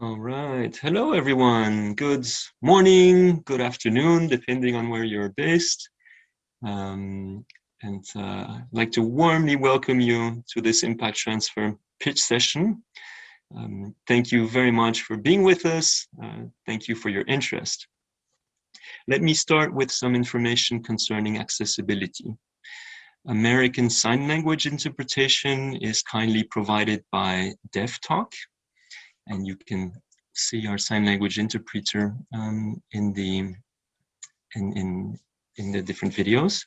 All right. Hello, everyone. Good morning, good afternoon, depending on where you're based. Um, and uh, I'd like to warmly welcome you to this Impact Transfer pitch session. Um, thank you very much for being with us. Uh, thank you for your interest. Let me start with some information concerning accessibility. American Sign Language interpretation is kindly provided by DevTalk, and you can see our sign language interpreter um, in the in, in in the different videos.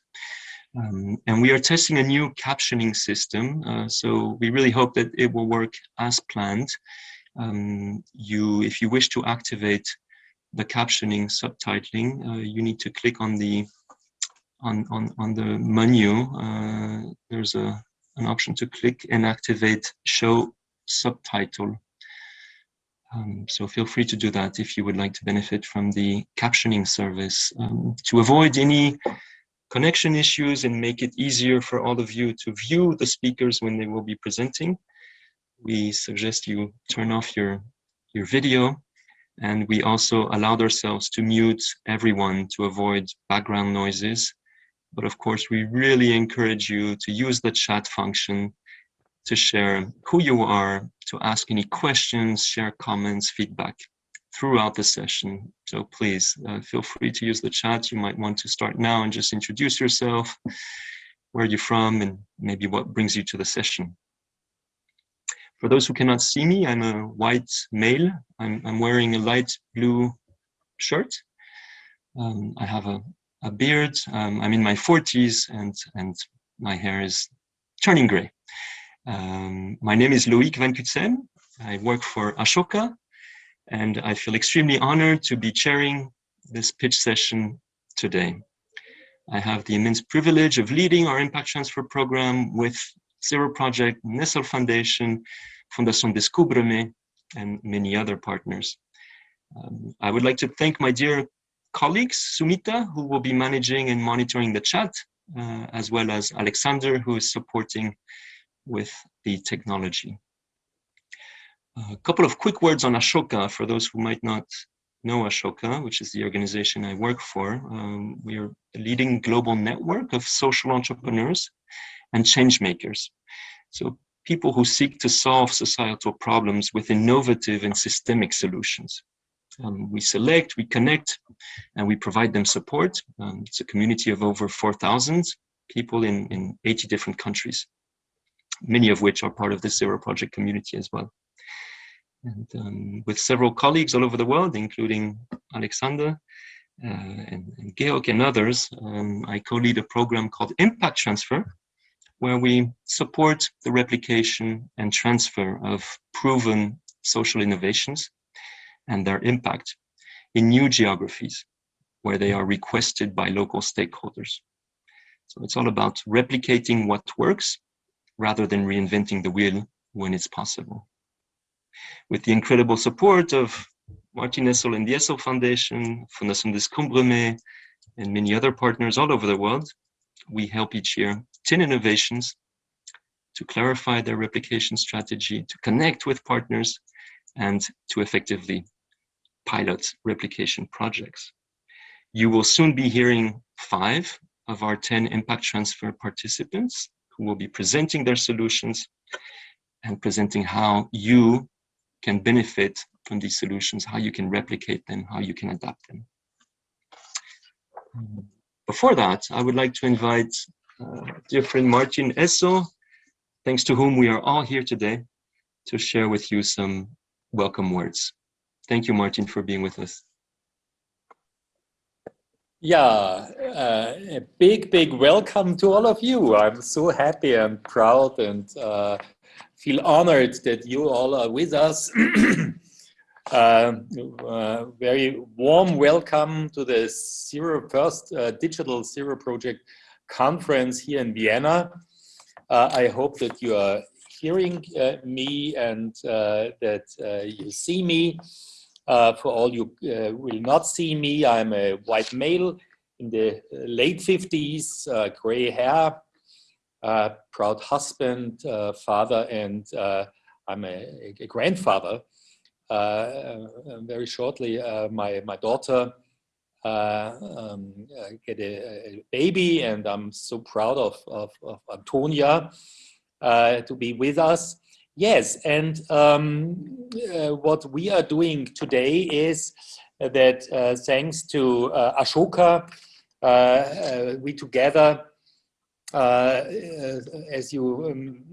Um, and we are testing a new captioning system, uh, so we really hope that it will work as planned. Um, you, if you wish to activate the captioning subtitling, uh, you need to click on the on on on the menu. Uh, there's a an option to click and activate show subtitle um, so feel free to do that if you would like to benefit from the captioning service. Um, to avoid any connection issues and make it easier for all of you to view the speakers when they will be presenting, we suggest you turn off your, your video and we also allowed ourselves to mute everyone to avoid background noises. But of course, we really encourage you to use the chat function to share who you are, to ask any questions, share comments, feedback throughout the session. So please uh, feel free to use the chat. You might want to start now and just introduce yourself, where you're from, and maybe what brings you to the session. For those who cannot see me, I'm a white male. I'm, I'm wearing a light blue shirt. Um, I have a, a beard. Um, I'm in my 40s and, and my hair is turning gray. Um, my name is Loïc Van Cutsem. I work for Ashoka, and I feel extremely honored to be chairing this pitch session today. I have the immense privilege of leading our impact transfer program with Zero Project, Essl Foundation, Fundación Descúbreme, and many other partners. Um, I would like to thank my dear colleagues, Sumita, who will be managing and monitoring the chat, uh, as well as Alexander, who is supporting with the technology. A couple of quick words on Ashoka for those who might not know Ashoka, which is the organization I work for. Um, we are a leading global network of social entrepreneurs and change makers. So people who seek to solve societal problems with innovative and systemic solutions. Um, we select, we connect, and we provide them support. Um, it's a community of over 4,000 people in, in 80 different countries many of which are part of the Zero Project community as well. And um, with several colleagues all over the world, including Alexander uh, and, and Georg and others, um, I co-lead a program called Impact Transfer, where we support the replication and transfer of proven social innovations and their impact in new geographies where they are requested by local stakeholders. So it's all about replicating what works rather than reinventing the wheel when it's possible. With the incredible support of Martin Essl and the Essl Foundation, Fundación Descúbreme, and many other partners all over the world, we help each year 10 innovations to clarify their replication strategy, to connect with partners, and to effectively pilot replication projects. You will soon be hearing five of our 10 impact transfer participants who will be presenting their solutions and presenting how you can benefit from these solutions, how you can replicate them, how you can adapt them. Before that, I would like to invite uh, dear friend Martin Essl, thanks to whom we are all here today, to share with you some welcome words. Thank you, Martin, for being with us. Yeah, uh, a big, big welcome to all of you. I'm so happy and proud and uh, feel honored that you all are with us. uh, very warm welcome to the Zero First uh, Digital Zero Project Conference here in Vienna. Uh, I hope that you are hearing uh, me and that you see me. Uh, for all you uh, will not see me, I'm a white male in the uh, late 50s, uh, gray hair, uh, proud husband, father, and I'm a, a grandfather. very shortly, my, my daughter um, get a, a, baby and I'm so proud of, of, of Antonia to be with us. Yes, and um, uh, what we are doing today is that uh, thanks to uh, Ashoka, uh, uh, we together, uh, as you, um,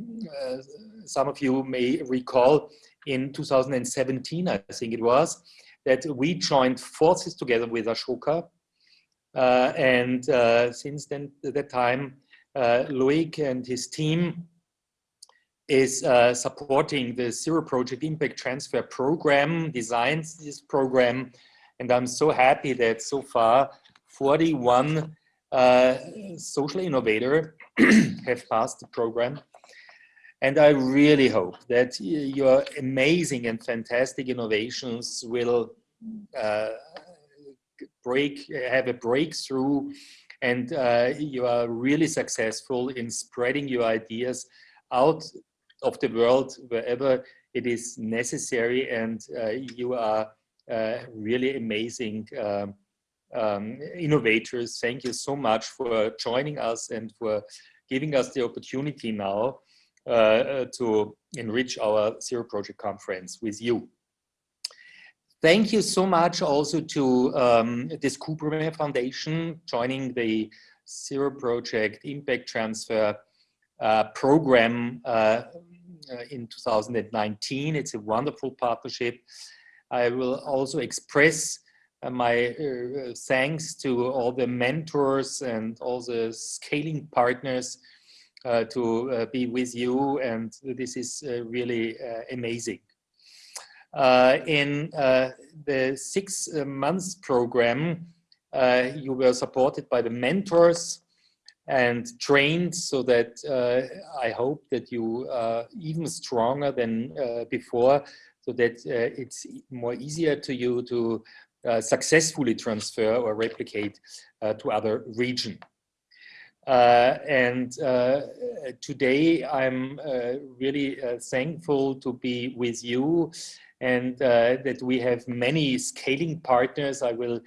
some of you may recall, in 2017, I think it was, that we joined forces together with Ashoka. and since then, that time, Loic and his team is uh, supporting the Zero Project Impact Transfer Program, designs this program, and I'm so happy that so far 41 uh, social innovator have passed the program. And I really hope that your amazing and fantastic innovations will uh, break, have a breakthrough and uh, you are really successful in spreading your ideas out of the world wherever it is necessary and uh, you are uh, really amazing um, um, innovators. Thank you so much for joining us and for giving us the opportunity now uh, to enrich our Zero Project Conference with you. Thank you so much also to um, this Cooper Foundation joining the Zero Project Impact Transfer uh, program uh, uh, in 2019. It's a wonderful partnership. I will also express uh, my uh, thanks to all the mentors and all the scaling partners uh, to uh, be with you and this is uh, really amazing. in the six months program, you were supported by the mentors and trained so that uh, I hope that you are even stronger than uh, before so that uh, it's more easier to you to uh, successfully transfer or replicate uh, to other region. Uh, and today I'm really thankful to be with you and that we have many scaling partners. I will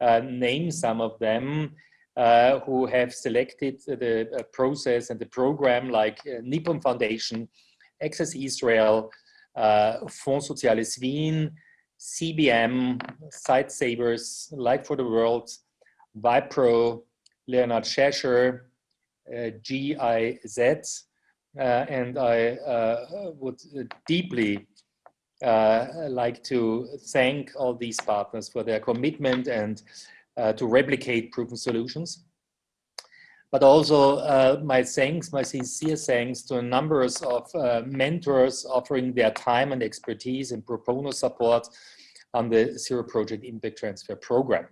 name some of them uh, who have selected the uh, process and the program like uh, Nippon Foundation, Access Israel, uh, Fonds Soziales Wien, CBM, Sightsavers, Light for the World, Wipro, Leonard Cheshire, uh, GIZ, uh, and I would deeply like to thank all these partners for their commitment and uh, to replicate proven solutions. But also uh, my thanks, my sincere thanks to a numbers of uh, mentors offering their time and expertise and pro bono support on the Zero Project Impact Transfer Program.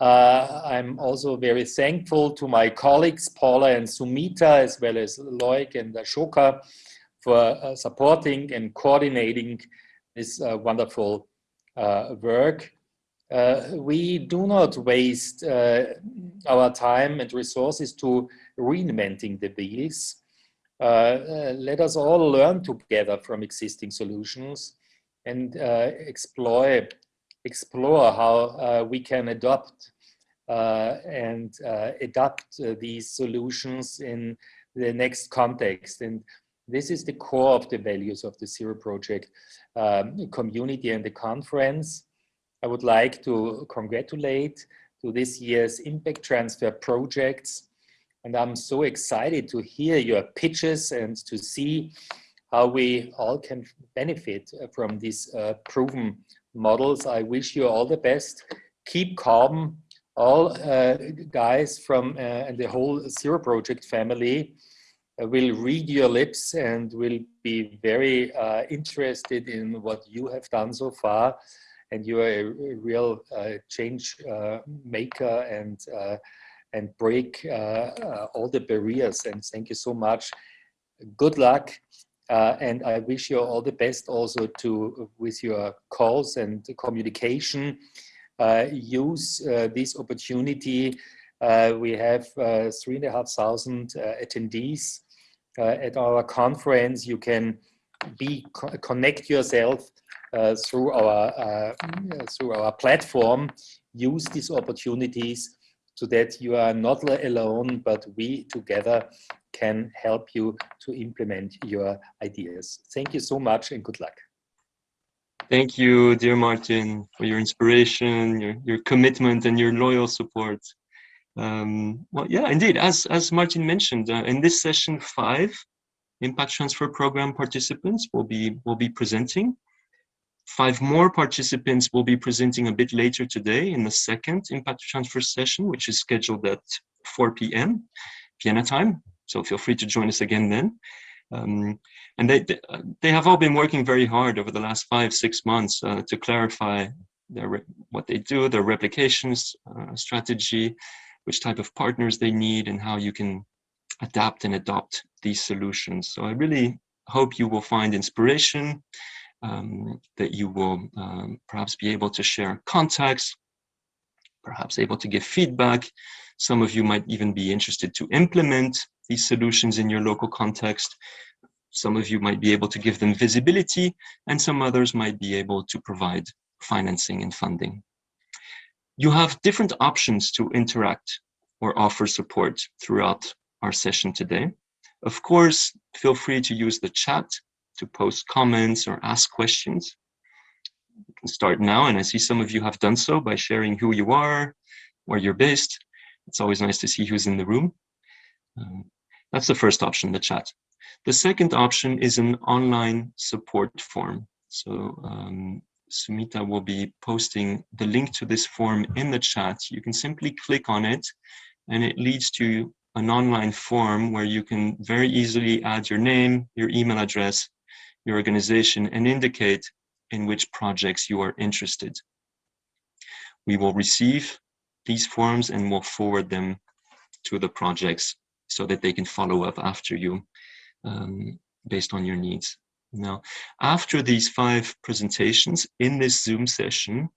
Uh, I'm also very thankful to my colleagues, Paula and Sumita, as well as Loic and Ashoka, for uh, supporting and coordinating this uh, wonderful work. Uh, we do not waste uh, our time and resources to reinventing the wheels. Uh, uh let us all learn together from existing solutions and uh, explore, explore how uh, we can adopt and adapt these solutions in the next context. And this is the core of the values of the Zero Project um, community and the conference. I would like to congratulate to this year's impact transfer projects. And I'm so excited to hear your pitches and to see how we all can benefit from these uh, proven models. I wish you all the best. Keep calm, all uh, guys from uh, and the whole Zero Project family uh, will read your lips and will be very uh, interested in what you have done so far and you are a, real uh, change uh, maker and uh, and break all the barriers. And thank you so much. Good luck. Uh, and I wish you all the best also to with your calls and communication. Uh, use uh, this opportunity. we have three and a half thousand attendees at our conference. You can be connect yourself through our uh, through our platform use these opportunities so that you are not alone, but we together can help you to implement your ideas. Thank you so much and good luck. Thank you, dear Martin, for your inspiration, your, your commitment and your loyal support. Um, well, yeah, indeed, as, as Martin mentioned, uh, in this session five, Impact Transfer Program participants will be, will be presenting. Five more participants will be presenting a bit later today in the second Impact Transfer session, which is scheduled at 4 p.m. Vienna time. So feel free to join us again then. Um, and they, they have all been working very hard over the last five, six months uh, to clarify their, what they do, their replications uh, strategy, which type of partners they need, and how you can adapt and adopt these solutions. So I really hope you will find inspiration, um, that you will um, perhaps be able to share contacts, perhaps able to give feedback. Some of you might even be interested to implement these solutions in your local context. Some of you might be able to give them visibility and some others might be able to provide financing and funding. You have different options to interact or offer support throughout our session today. Of course, feel free to use the chat to post comments or ask questions. You can start now, and I see some of you have done so by sharing who you are, where you're based. It's always nice to see who's in the room. Um, that's the first option, the chat. The second option is an online support form. So um, Sumita will be posting the link to this form in the chat. You can simply click on it and it leads to an online form where you can very easily add your name, your email address, your organization, and indicate in which projects you are interested. We will receive these forms and will forward them to the projects so that they can follow up after you um, based on your needs. Now, after these five presentations in this Zoom session,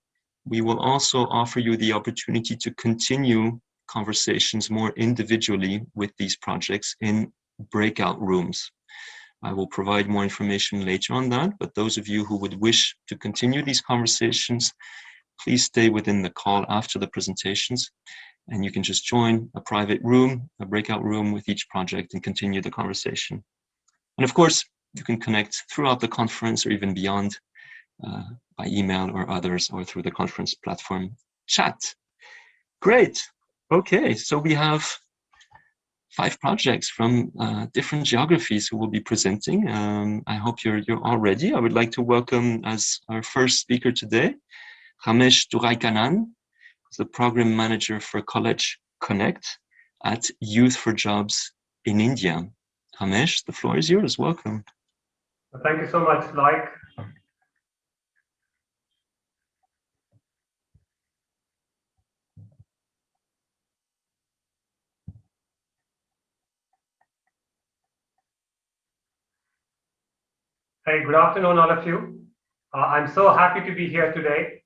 we will also offer you the opportunity to continue conversations more individually with these projects in breakout rooms. I will provide more information later on that, but those of you who would wish to continue these conversations, please stay within the call after the presentations and you can just join a private room, a breakout room with each project and continue the conversation. And of course, you can connect throughout the conference or even beyond uh, by email or others or through the conference platform chat. Great. Okay, so we have five projects from uh, different geographies who will be presenting. Um, I hope you're, you're all ready. I would like to welcome as our first speaker today, Ramesh Duraikanan, the program manager for College Connect at Youth for Jobs in India. Ramesh, the floor is yours. Welcome. Thank you so much, Loic. Hey, good afternoon, all of you. Uh, I'm so happy to be here today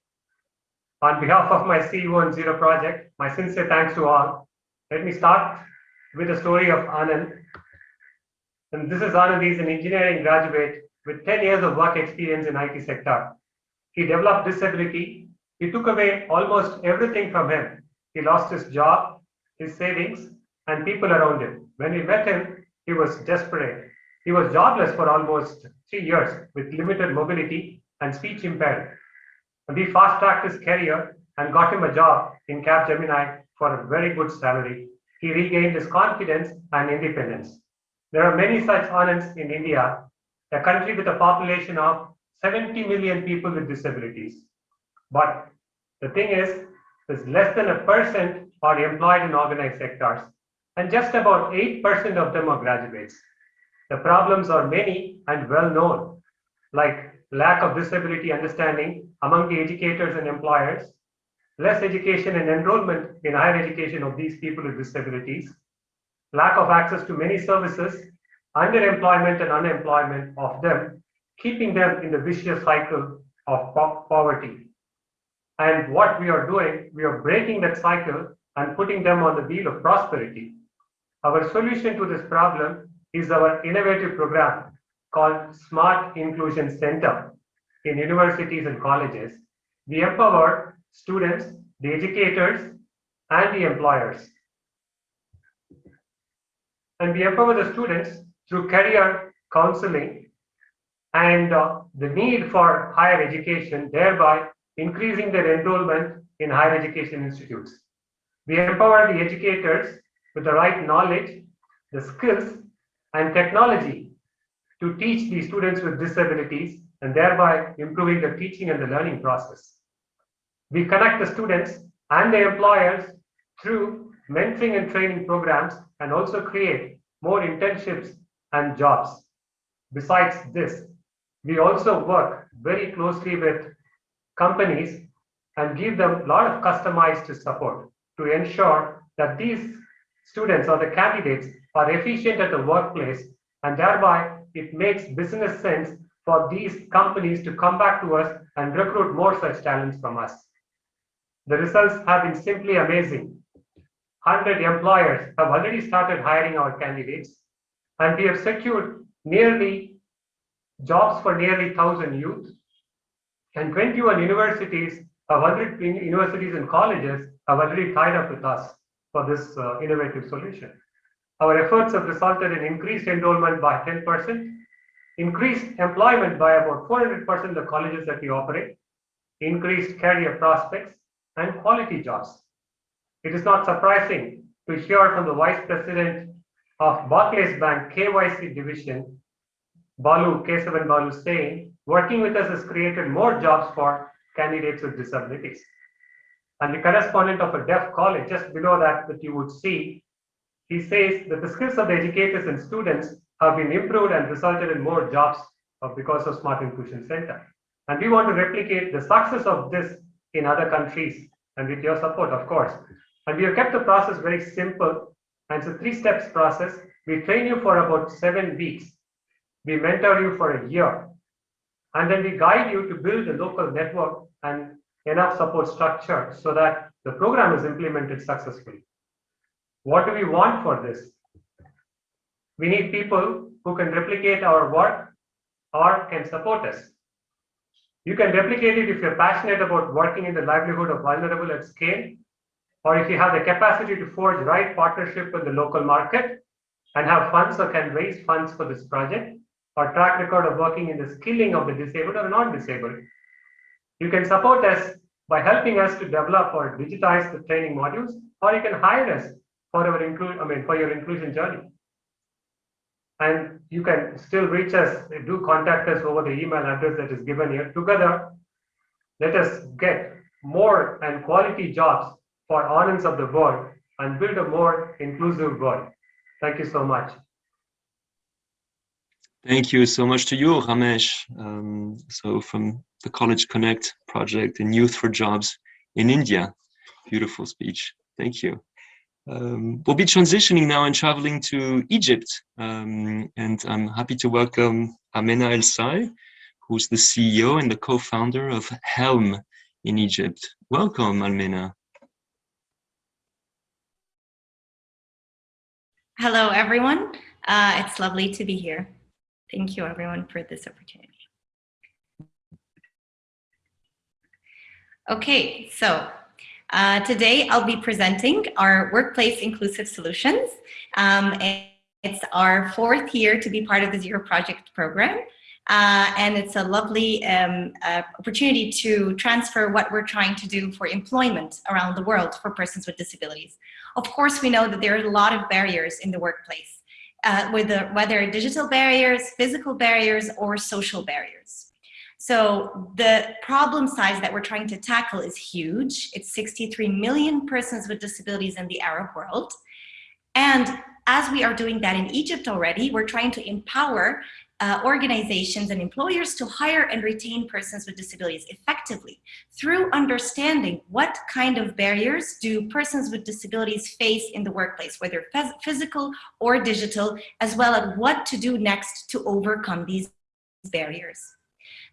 on behalf of my CEO and Zero project, my sincere thanks to all. Let me start with the story of Anand. And this is Anand, he's an engineering graduate with 10 years of work experience in IT sector. He developed disability. He took away almost everything from him. He lost his job, his savings, and people around him. When we met him, he was desperate. He was jobless for almost three years with limited mobility and speech impaired. We fast-tracked his career and got him a job in Capgemini for a very good salary. He regained his confidence and independence. There are many such Anands in India, a country with a population of 70 million people with disabilities. But the thing is, there's less than a percent are employed in organized sectors, and just about 8% of them are graduates. The problems are many and well known, like lack of disability understanding among the educators and employers, less education and enrollment in higher education of these people with disabilities, lack of access to many services, underemployment and unemployment of them, keeping them in the vicious cycle of po poverty. And what we are doing, we are breaking that cycle and putting them on the wheel of prosperity. Our solution to this problem is our innovative program called Smart Inclusion Center. in universities and colleges, we empower students, the educators, and the employers. And we empower the students through career counseling and uh, the need for higher education, thereby increasing their enrollment in higher education institutes. We empower the educators with the right knowledge, the skills, and technology to teach the students with disabilities and thereby improving the teaching and the learning process. We connect the students and the employers through mentoring and training programs and also create more internships and jobs. Besides this, we also work very closely with companies and give them a lot of customized support to ensure that these students or the candidates are efficient at the workplace and thereby it makes business sense for these companies to come back to us and recruit more such talents from us. The results have been simply amazing. 100 employers have already started hiring our candidates and we have secured nearly jobs for nearly 1,000 youth and 21 universities, 100 universities and colleges have already tied up with us for this uh, innovative solution. Our efforts have resulted in increased enrollment by 10%, increased employment by about 400% in the colleges that we operate, increased career prospects, and quality jobs. It is not surprising to hear from the Vice President of Barclays Bank KYC Division, Balu, Kesavan Balu saying, working with us has created more jobs for candidates with disabilities. And the correspondent of a deaf college, just below that, that you would see, he says that the skills of the educators and students have been improved and resulted in more jobs because of Smart Inclusion Center. And we want to replicate the success of this in other countries and with your support, of course. And we have kept the process very simple. And it's a three steps process. We train you for about seven weeks. We mentor you for a year. And then we guide you to build a local network and enough support structure so that the program is implemented successfully. What do we want for this? We need people who can replicate our work or can support us. You can replicate it if you're passionate about working in the livelihood of vulnerable at scale, or if you have the capacity to forge right partnership with the local market and have funds or can raise funds for this project, or track record of working in the skilling of the disabled or non-disabled. You can support us by helping us to develop or digitize the training modules, or you can hire us for our include, I mean, for your inclusion journey. And you can still reach us, do contact us over the email address that is given here. Together, let us get more and quality jobs for Anands of the world and build a more inclusive world. Thank you so much. Thank you so much to you, Ramesh. Um, so from the College Connect project and Youth for Jobs in India. Beautiful speech. Thank you. Um, we'll be transitioning now and traveling to Egypt. Um, and I'm happy to welcome Amena El Sai, who's the CEO and the co-founder of Helm in Egypt. Welcome, Amena. Hello, everyone. Uh, it's lovely to be here. Thank you, everyone, for this opportunity. Okay, so uh, today I'll be presenting our Workplace Inclusive Solutions. Um, it's our fourth year to be part of the Zero Project program. Uh, and it's a lovely um, uh, opportunity to transfer what we're trying to do for employment around the world for persons with disabilities. Of course, we know that there are a lot of barriers in the workplace, uh, whether, whether digital barriers, physical barriers, or social barriers. So the problem size that we're trying to tackle is huge. It's 63 million persons with disabilities in the Arab world. And as we are doing that in Egypt already, we're trying to empower uh, organizations and employers to hire and retain persons with disabilities effectively through understanding what kind of barriers do persons with disabilities face in the workplace, whether physical or digital, as well as what to do next to overcome these barriers.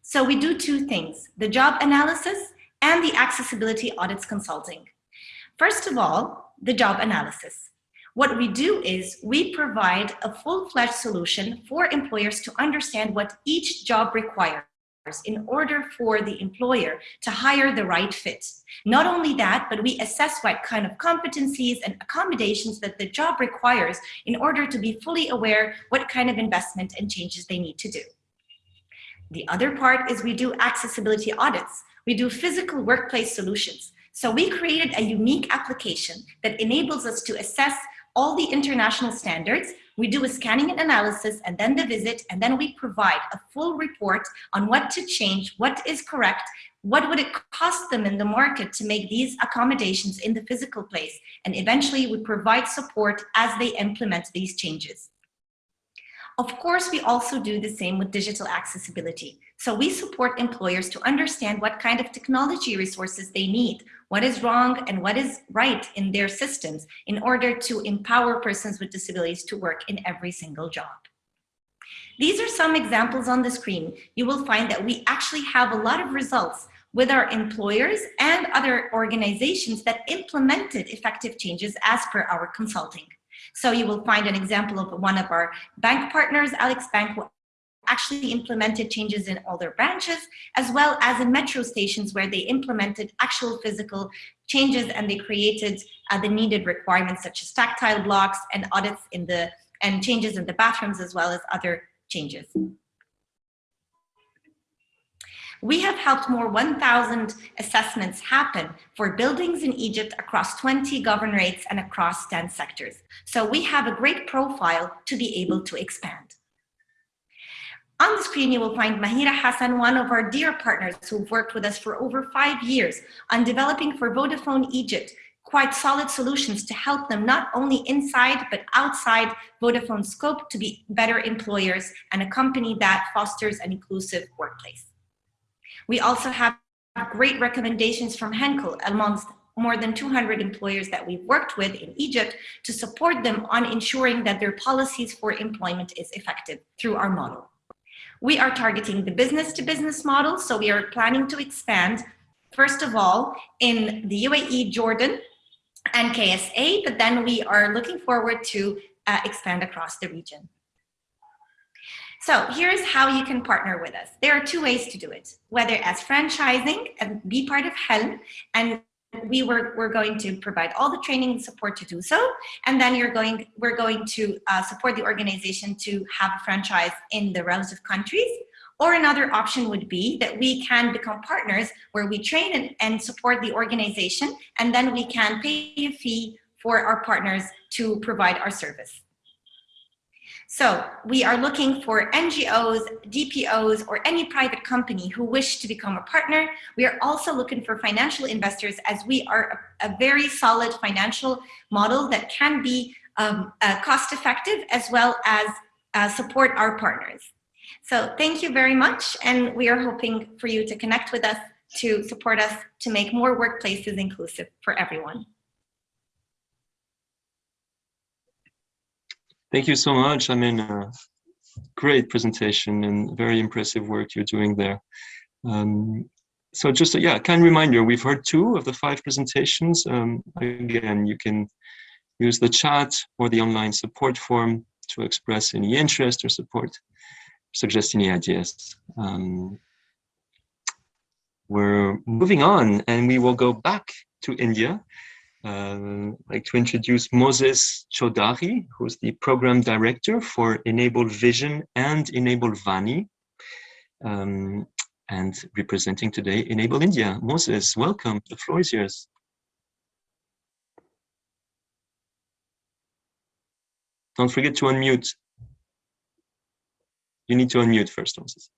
So we do two things, the job analysis and the accessibility audits consulting. First of all, the job analysis. What we do is we provide a full-fledged solution for employers to understand what each job requires in order for the employer to hire the right fit. Not only that, but we assess what kind of competencies and accommodations that the job requires in order to be fully aware what kind of investment and changes they need to do. The other part is we do accessibility audits. We do physical workplace solutions. So we created a unique application that enables us to assess all the international standards we do a scanning and analysis and then the visit, and then we provide a full report on what to change, what is correct, what would it cost them in the market to make these accommodations in the physical place, and eventually we provide support as they implement these changes. Of course, we also do the same with digital accessibility. So we support employers to understand what kind of technology resources they need, what is wrong and what is right in their systems in order to empower persons with disabilities to work in every single job. These are some examples on the screen. You will find that we actually have a lot of results with our employers and other organizations that implemented effective changes as per our consulting. So you will find an example of one of our bank partners, Alex Bank, who actually implemented changes in all their branches, as well as in metro stations where they implemented actual physical changes and they created uh, the needed requirements such as tactile blocks and audits in the and changes in the bathrooms as well as other changes. We have helped more 1,000 assessments happen for buildings in Egypt across 20 governorates and across 10 sectors. So we have a great profile to be able to expand. On the screen, you will find Mahira Hassan, one of our dear partners who've worked with us for over five years on developing for Vodafone Egypt quite solid solutions to help them not only inside but outside Vodafone scope to be better employers and a company that fosters an inclusive workplace. We also have great recommendations from Henkel amongst more than 200 employers that we've worked with in Egypt to support them on ensuring that their policies for employment is effective through our model. We are targeting the business to business model, so we are planning to expand, first of all, in the UAE, Jordan, and KSA, but then we are looking forward to uh, expand across the region. So here's how you can partner with us. There are two ways to do it, whether as franchising and be part of Helm, and we were we're going to provide all the training and support to do so, and then you're going we're going to uh, support the organization to have a franchise in the relative countries. Or another option would be that we can become partners where we train and, and support the organization, and then we can pay a fee for our partners to provide our service. So we are looking for NGOs, DPOs, or any private company who wish to become a partner. We are also looking for financial investors as we are a, a very solid financial model that can be um, uh, cost effective as well as uh, support our partners. So thank you very much. And we are hoping for you to connect with us to support us to make more workplaces inclusive for everyone. Thank you so much. I mean, uh, great presentation and very impressive work you're doing there. Um, so just, a, yeah, kind reminder, we've heard two of the five presentations. Um, again, you can use the chat or the online support form to express any interest or support, suggest any ideas. Um, we're moving on and we will go back to India uh, I'd like to introduce Moses Chaudhary, who's the program director for Enable Vision and Enable Vani, um, and representing today Enable India. Moses, welcome. The floor is yours. Don't forget to unmute. You need to unmute first, Moses.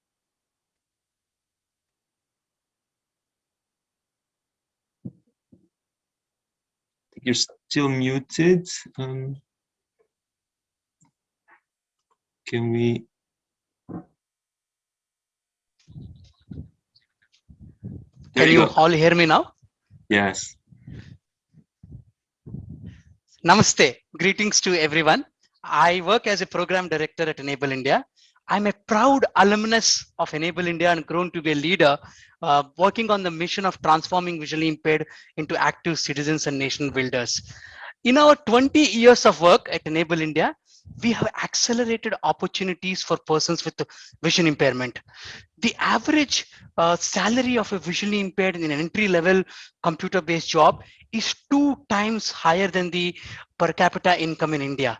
You're still muted. Um, can we? There can you, you all hear me now? Yes. Namaste. Greetings to everyone. I work as a program director at Enable India. I'm a proud alumnus of Enable India and grown to be a leader uh, working on the mission of transforming visually impaired into active citizens and nation builders. In our 20 years of work at Enable India, we have accelerated opportunities for persons with vision impairment. The average uh, salary of a visually impaired in an entry level computer based job is two times higher than the per capita income in India.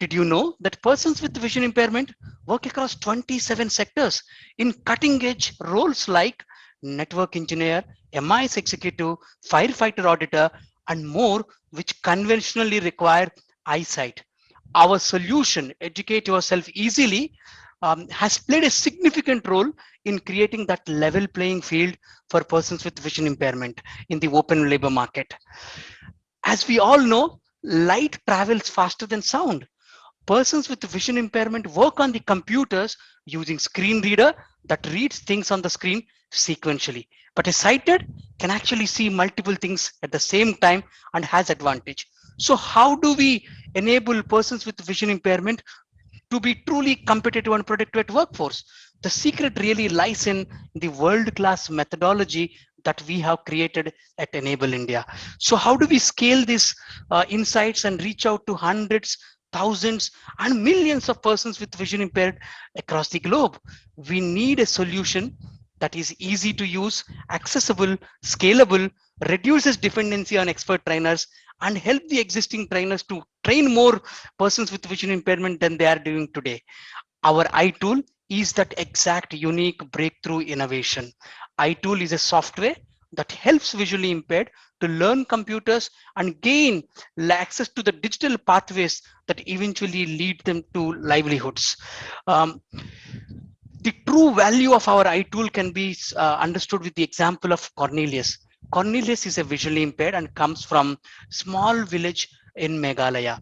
Did you know that persons with vision impairment work across 27 sectors in cutting edge roles like network engineer, MIS executive, firefighter auditor, and more, which conventionally require eyesight? our solution, educate yourself easily, um, has played a significant role in creating that level playing field for persons with vision impairment in the open labor market. As we all know, light travels faster than sound. Persons with vision impairment work on the computers using screen reader that reads things on the screen sequentially. But a sighted can actually see multiple things at the same time and has advantage. So how do we enable persons with vision impairment to be truly competitive and productive at workforce? The secret really lies in the world-class methodology that we have created at Enable India. So how do we scale these uh, insights and reach out to hundreds, thousands and millions of persons with vision impaired across the globe? We need a solution that is easy to use, accessible, scalable, reduces dependency on expert trainers and help the existing trainers to train more persons with vision impairment than they are doing today. Our iTool is that exact unique breakthrough innovation. iTool is a software that helps visually impaired to learn computers and gain access to the digital pathways that eventually lead them to livelihoods. Um, the true value of our iTool can be uh, understood with the example of Cornelius. Cornelius is a visually impaired and comes from small village in Meghalaya.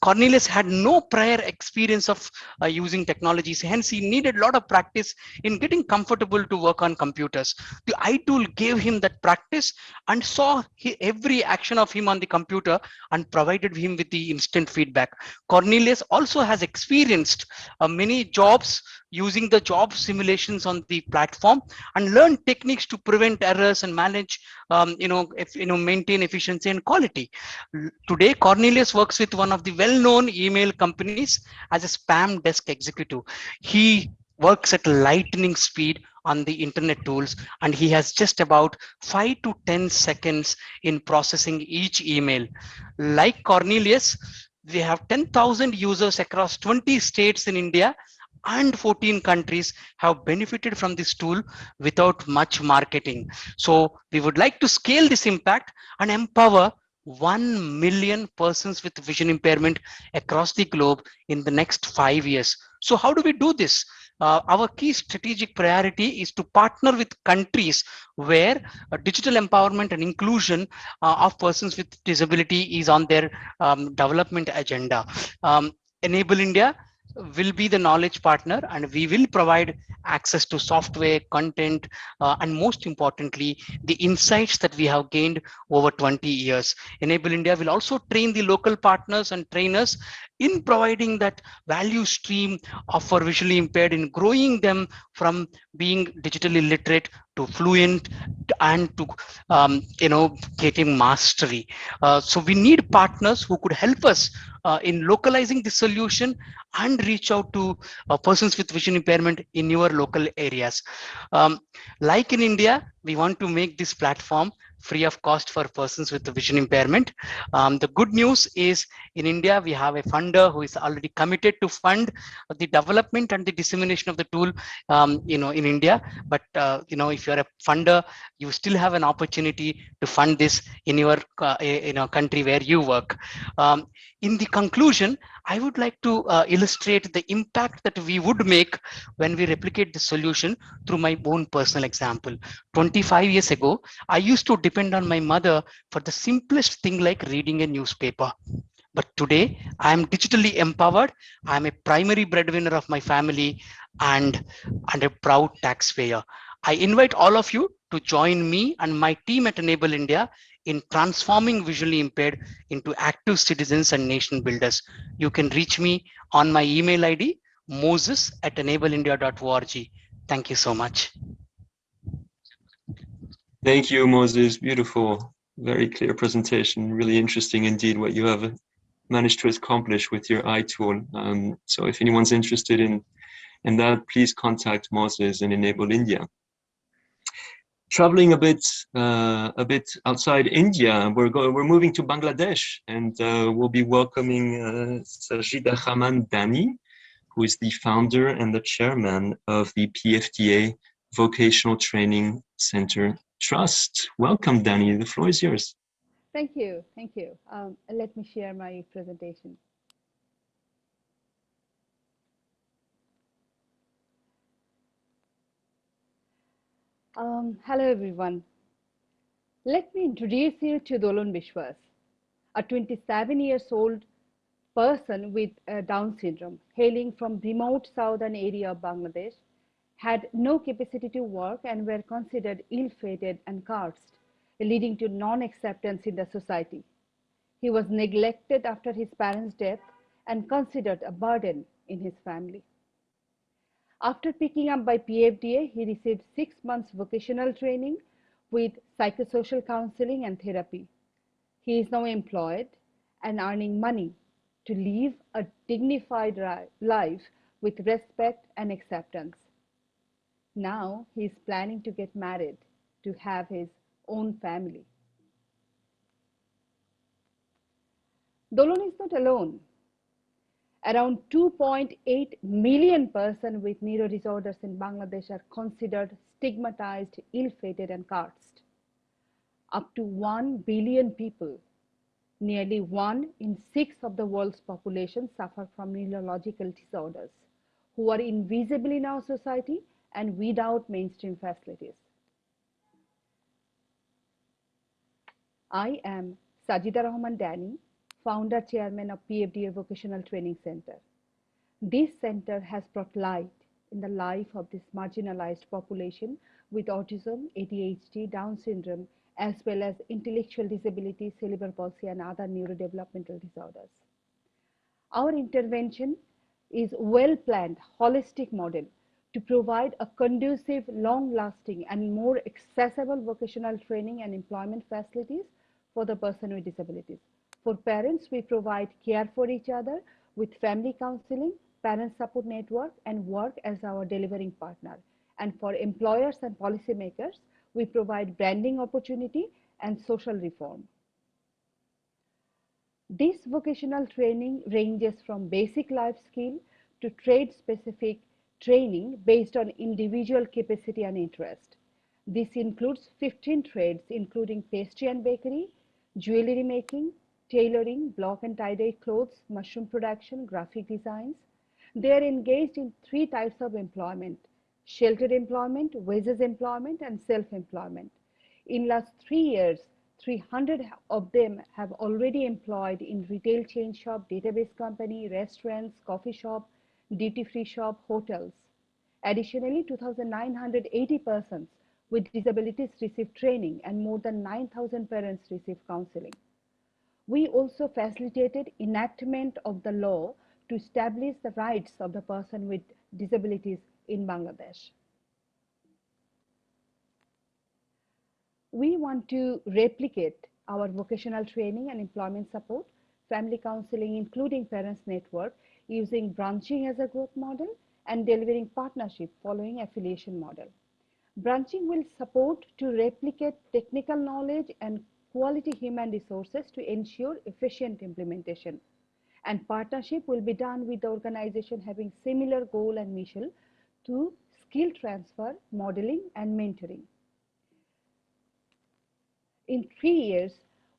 Cornelius had no prior experience of uh, using technologies, hence he needed a lot of practice in getting comfortable to work on computers. The iTool gave him that practice and saw he, every action of him on the computer and provided him with the instant feedback. Cornelius also has experienced uh, many jobs using the job simulations on the platform and learn techniques to prevent errors and manage, um, you know, if, you know, maintain efficiency and quality. Today, Cornelius works with one of the well-known email companies as a spam desk executive. He works at lightning speed on the internet tools and he has just about 5 to 10 seconds in processing each email like cornelius we have 10,000 users across 20 states in india and 14 countries have benefited from this tool without much marketing. So we would like to scale this impact and empower 1 million persons with vision impairment across the globe in the next five years. So how do we do this? Uh, our key strategic priority is to partner with countries where uh, digital empowerment and inclusion uh, of persons with disability is on their um, development agenda. Um, Enable India will be the knowledge partner and we will provide access to software content uh, and most importantly the insights that we have gained over 20 years. Enable india will also train the local partners and trainers in providing that value stream for visually impaired in growing them from being digitally literate to fluent and to um, you know getting mastery. Uh, so we need partners who could help us uh, in localizing the solution and reach out to uh, persons with vision impairment in your local areas. Um, like in india we want to make this platform free of cost for persons with vision impairment. Um, the good news is in India, we have a funder who is already committed to fund the development and the dissemination of the tool, um, you know, in India. But, uh, you know, if you're a funder, you still have an opportunity to fund this in your, uh, in a country where you work. Um, in the conclusion, I would like to uh, illustrate the impact that we would make when we replicate the solution through my own personal example. 25 years ago, I used to depend on my mother for the simplest thing like reading a newspaper. But today, I am digitally empowered. I am a primary breadwinner of my family and, and a proud taxpayer. I invite all of you to join me and my team at Enable India in transforming visually impaired into active citizens and nation builders. You can reach me on my email ID, moses at enableindia.org. Thank you so much. Thank you, Moses. Beautiful, very clear presentation. Really interesting indeed what you have managed to accomplish with your iTool. Um, so if anyone's interested in, in that, please contact Moses and Enable India. Traveling a bit, uh, a bit outside India, we're going, we're moving to Bangladesh, and uh, we'll be welcoming uh, Sajida Dani, who is the founder and the chairman of the PFDA Vocational Training Center Trust. Welcome, Dani. The floor is yours. Thank you. Thank you. Um, let me share my presentation. Um, hello, everyone. Let me introduce you to Dolon Bishwas, a 27 years old person with uh, Down syndrome, hailing from remote southern area of Bangladesh, had no capacity to work and were considered ill-fated and cursed, leading to non-acceptance in the society. He was neglected after his parents' death and considered a burden in his family. After picking up by PFDA, he received six months vocational training with psychosocial counseling and therapy. He is now employed and earning money to live a dignified life with respect and acceptance. Now he is planning to get married to have his own family. Dolon is not alone. Around 2.8 million persons with neuro disorders in Bangladesh are considered stigmatized, ill-fated and cursed. Up to 1 billion people, nearly one in six of the world's population suffer from neurological disorders who are invisible in our society and without mainstream facilities. I am Sajida Rahman Dani, founder chairman of PFDA Vocational Training Center. This center has brought light in the life of this marginalized population with autism, ADHD, Down syndrome, as well as intellectual disability, cerebral palsy, and other neurodevelopmental disorders. Our intervention is well-planned, holistic model to provide a conducive, long-lasting and more accessible vocational training and employment facilities for the person with disabilities. For parents, we provide care for each other with family counseling, parent support network, and work as our delivering partner. And for employers and policymakers, we provide branding opportunity and social reform. This vocational training ranges from basic life skill to trade specific training based on individual capacity and interest. This includes 15 trades, including pastry and bakery, jewelry making, tailoring, block and tie-dye clothes, mushroom production, graphic designs. They are engaged in three types of employment, sheltered employment, wages employment, and self-employment. In last three years, 300 of them have already employed in retail chain shop, database company, restaurants, coffee shop, duty-free shop, hotels. Additionally, 2,980 persons with disabilities receive training and more than 9,000 parents receive counseling. We also facilitated enactment of the law to establish the rights of the person with disabilities in Bangladesh. We want to replicate our vocational training and employment support, family counseling, including parents network using branching as a growth model and delivering partnership following affiliation model. Branching will support to replicate technical knowledge and quality human resources to ensure efficient implementation. And partnership will be done with the organization having similar goal and mission to skill transfer, modeling, and mentoring. In three years,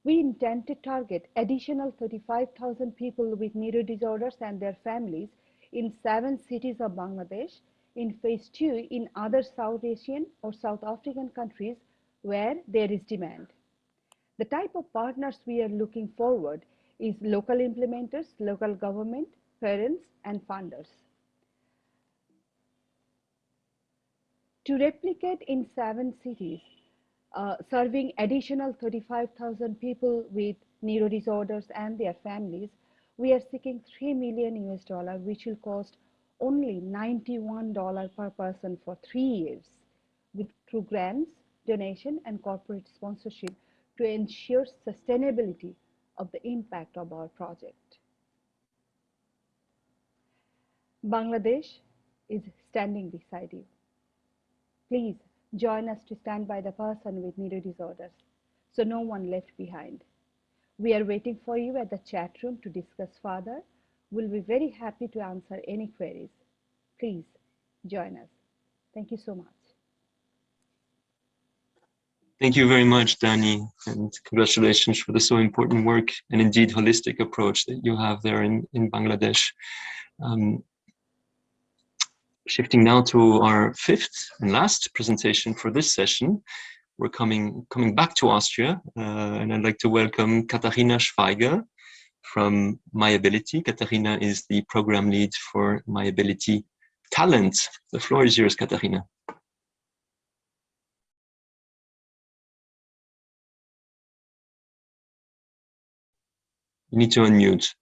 we intend to target additional 35,000 people with neuro disorders and their families in seven cities of Bangladesh, in phase two in other South Asian or South African countries where there is demand. The type of partners we are looking forward is local implementers, local government, parents, and funders. To replicate in seven cities, uh, serving additional 35,000 people with neuro disorders and their families, we are seeking 3 million US dollar, which will cost only $91 per person for three years with through grants, donation, and corporate sponsorship to ensure sustainability of the impact of our project. Bangladesh is standing beside you. Please join us to stand by the person with neuro disorders so no one left behind. We are waiting for you at the chat room to discuss further. We'll be very happy to answer any queries. Please join us. Thank you so much. Thank you very much, Dani, and congratulations for the so important work and indeed holistic approach that you have there in, in Bangladesh. Um, shifting now to our fifth and last presentation for this session, we're coming coming back to Austria, uh, and I'd like to welcome Katharina Schweiger from myAbility. Katharina is the program lead for myAbility Talent. The floor is yours, Katharina. You need to unmute.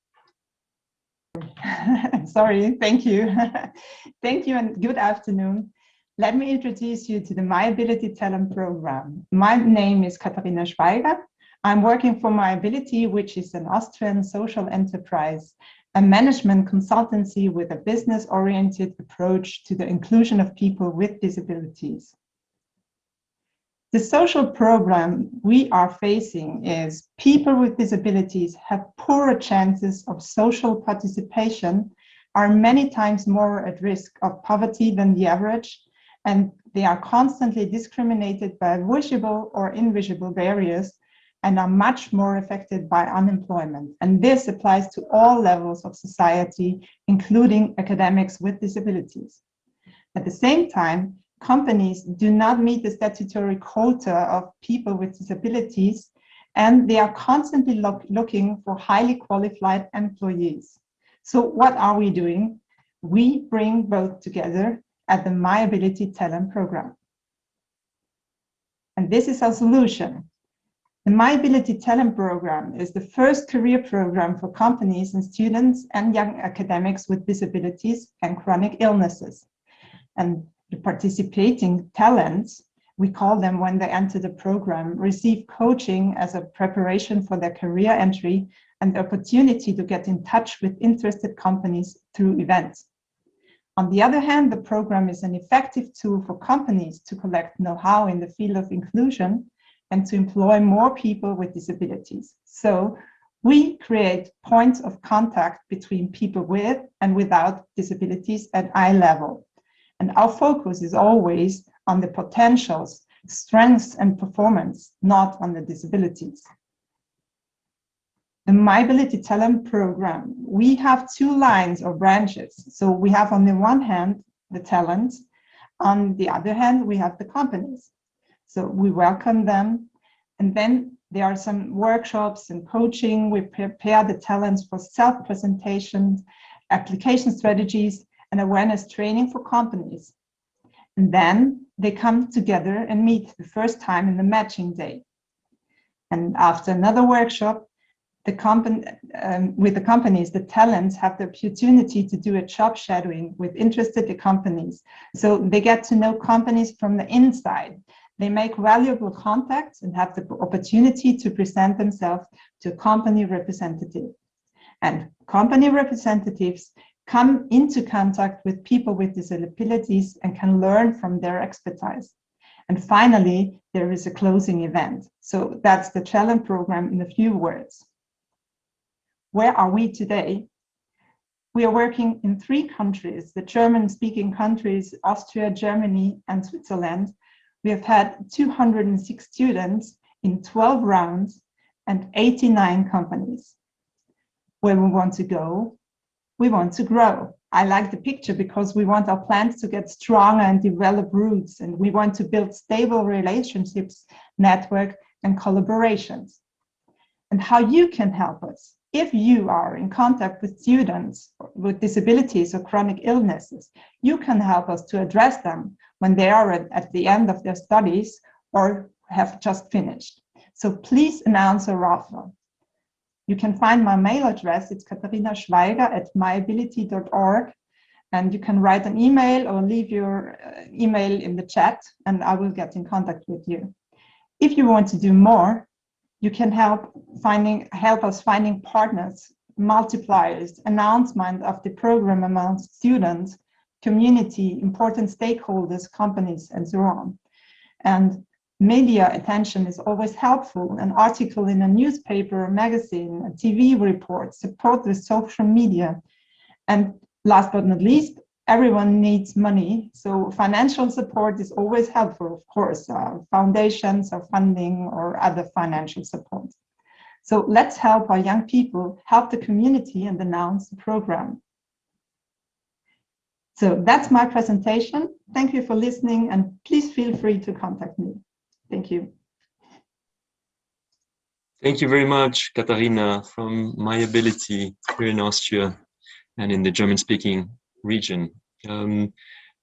Sorry, thank you. thank you and good afternoon. Let me introduce you to the myAbility Talent Program. My name is Katharina Schweiger. I'm working for myAbility, which is an Austrian social enterprise, a management consultancy with a business-oriented approach to the inclusion of people with disabilities. The social problem we are facing is people with disabilities have poorer chances of social participation, are many times more at risk of poverty than the average, and they are constantly discriminated by visible or invisible barriers and are much more affected by unemployment. And this applies to all levels of society, including academics with disabilities. At the same time, companies do not meet the statutory quota of people with disabilities, and they are constantly look, looking for highly qualified employees. So what are we doing? We bring both together at the myAbility Talent Program. And this is our solution. The myAbility Talent Program is the first career program for companies and students and young academics with disabilities and chronic illnesses. And the participating talents, we call them when they enter the program, receive coaching as a preparation for their career entry and the opportunity to get in touch with interested companies through events. On the other hand, the program is an effective tool for companies to collect know-how in the field of inclusion and to employ more people with disabilities. So we create points of contact between people with and without disabilities at eye level. And our focus is always on the potentials, strengths and performance, not on the disabilities. The myAbility Talent Program, we have two lines or branches. So we have on the one hand, the talent. On the other hand, we have the companies. So we welcome them. And then there are some workshops and coaching. We prepare the talents for self-presentation, application strategies, and awareness training for companies. And then they come together and meet the first time in the matching day. And after another workshop, the company, um, with the companies, the talents have the opportunity to do a job shadowing with interested companies. So they get to know companies from the inside. They make valuable contacts and have the opportunity to present themselves to a company representative. And company representatives come into contact with people with disabilities and can learn from their expertise. And finally, there is a closing event. So that's the challenge program in a few words. Where are we today? We are working in three countries, the German-speaking countries, Austria, Germany, and Switzerland. We have had 206 students in 12 rounds and 89 companies. Where we want to go, we want to grow. I like the picture because we want our plants to get stronger and develop roots, and we want to build stable relationships, network, and collaborations. And how you can help us. If you are in contact with students with disabilities or chronic illnesses, you can help us to address them when they are at, the end of their studies or have just finished. So please announce a raffle. You can find my mail address. It's Katharina Schweiger at myability.org. And you can write an email or leave your uh, email in the chat and I will get in contact with you. If you want to do more, you can help finding help us finding partners multipliers, announcement of the program among students, community, important stakeholders, companies, and so on. And media attention is always helpful. An article in a newspaper, a magazine, a TV report, support with social media. And last but not least, everyone needs money. So financial support is always helpful, of course, uh, foundations or funding or other financial support. So let's help our young people, help the community and announce the program. So that's my presentation. Thank you for listening and please feel free to contact me. Thank you. Thank you very much, Katharina, from myAbility here in Austria and in the German-speaking region. Um,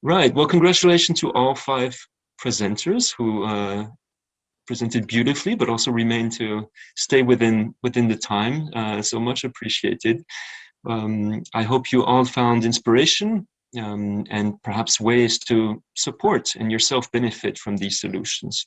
right, well, congratulations to all five presenters who uh, presented beautifully, but also remain to stay within within the time. Uh, so much appreciated. Um, I hope you all found inspiration um, and perhaps ways to support and yourself benefit from these solutions.